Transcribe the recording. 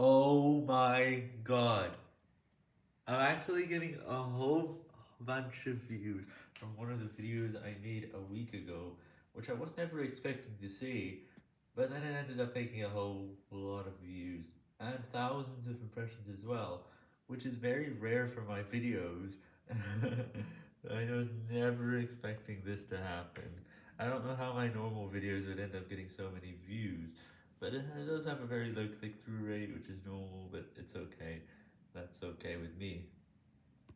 Oh my god. I'm actually getting a whole bunch of views from one of the videos I made a week ago, which I was never expecting to see, but then it ended up making a whole lot of views, and thousands of impressions as well, which is very rare for my videos. I was never expecting this to happen. I don't know how my normal videos would end up getting so many views, but it does have a very low click-through rate, which is normal, but it's okay. That's okay with me.